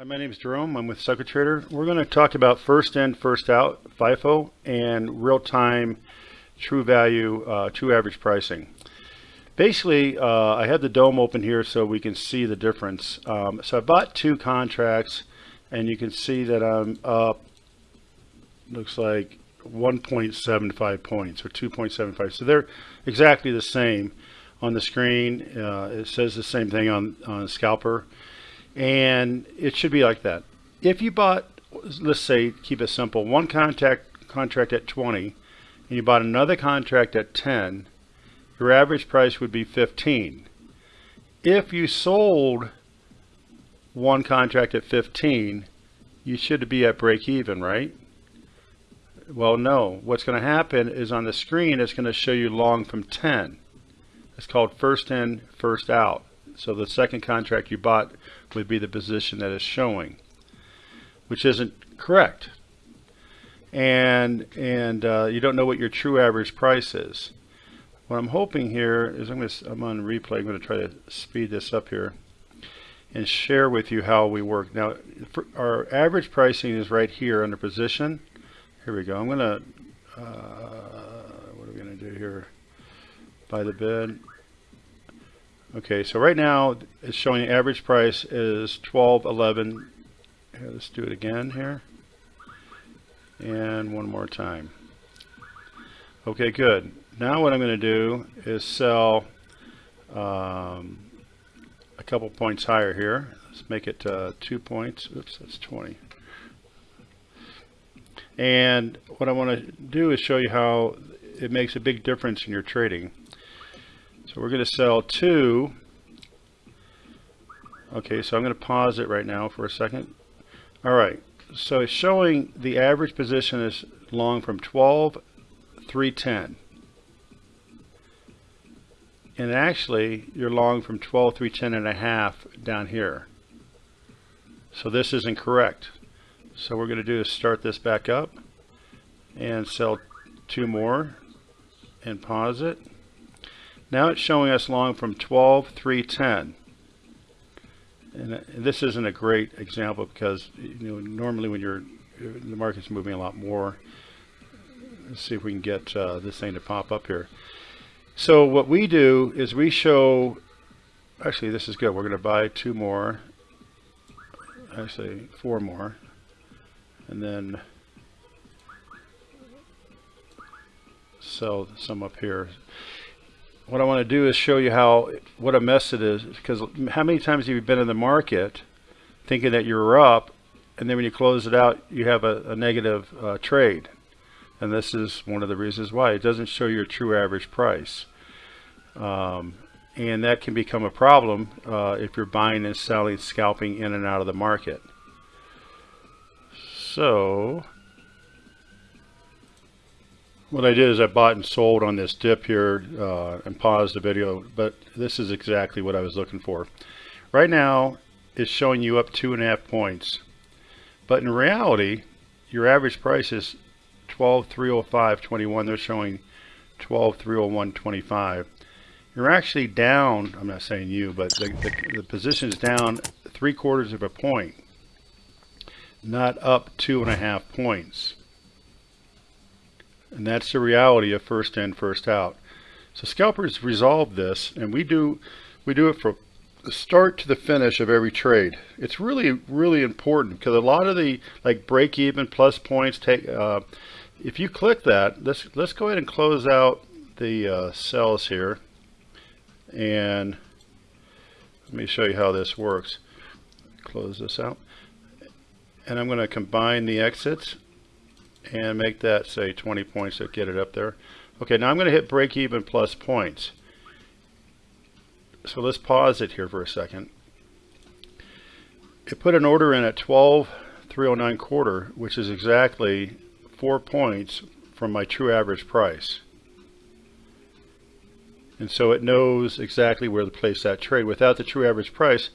Hi, my name is Jerome. I'm with Trader. We're going to talk about first in, first out, FIFO, and real-time true value, uh, true average pricing. Basically, uh, I have the dome open here so we can see the difference. Um, so I bought two contracts, and you can see that I'm up, looks like 1.75 points, or 2.75. So they're exactly the same on the screen. Uh, it says the same thing on, on Scalper and it should be like that. If you bought, let's say, keep it simple, one contract contract at 20, and you bought another contract at 10, your average price would be 15. If you sold one contract at 15, you should be at break even, right? Well, no. What's going to happen is on the screen, it's going to show you long from 10. It's called first in, first out. So the second contract you bought would be the position that is showing, which isn't correct. And, and uh, you don't know what your true average price is. What I'm hoping here is I'm, going to, I'm on replay. I'm going to try to speed this up here and share with you how we work. Now, our average pricing is right here under position. Here we go. I'm going to, uh, what are we going to do here? Buy the bid. Okay, so right now it's showing the average price is 12.11. Here, let's do it again here. And one more time. Okay, good. Now what I'm going to do is sell um, a couple points higher here. Let's make it uh, two points. Oops, that's 20. And what I want to do is show you how it makes a big difference in your trading. So we're going to sell two. Okay, so I'm going to pause it right now for a second. All right, so it's showing the average position is long from 12, 310. And actually, you're long from 12, 310 and a half down here. So this isn't correct. So we're going to do is start this back up and sell two more and pause it. Now it's showing us long from 12, 310. And this isn't a great example because you know normally when you're the market's moving a lot more. Let's see if we can get uh, this thing to pop up here. So what we do is we show, actually this is good. We're going to buy two more, actually four more, and then sell some up here what I want to do is show you how what a mess it is because how many times have you been in the market thinking that you're up and then when you close it out you have a, a negative uh, trade? And this is one of the reasons why. It doesn't show your true average price. Um, and that can become a problem uh, if you're buying and selling scalping in and out of the market. So what I did is I bought and sold on this dip here uh, and paused the video, but this is exactly what I was looking for. Right now, it's showing you up two and a half points. But in reality, your average price is 12,305.21. They're showing 12,301.25. You're actually down, I'm not saying you, but the, the, the position is down three quarters of a point, not up two and a half points. And that's the reality of first in, first out. So scalpers resolve this, and we do we do it from the start to the finish of every trade. It's really really important because a lot of the like break even plus points take. Uh, if you click that, let's let's go ahead and close out the uh, sells here, and let me show you how this works. Close this out, and I'm going to combine the exits and make that say 20 points to get it up there. Okay, now I'm going to hit break even plus points. So let's pause it here for a second. It put an order in at 12,309 quarter, which is exactly four points from my true average price. And so it knows exactly where to place that trade. Without the true average price,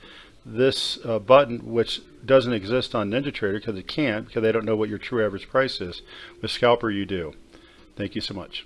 this uh, button, which doesn't exist on NinjaTrader because it can't, because they don't know what your true average price is. With Scalper, you do. Thank you so much.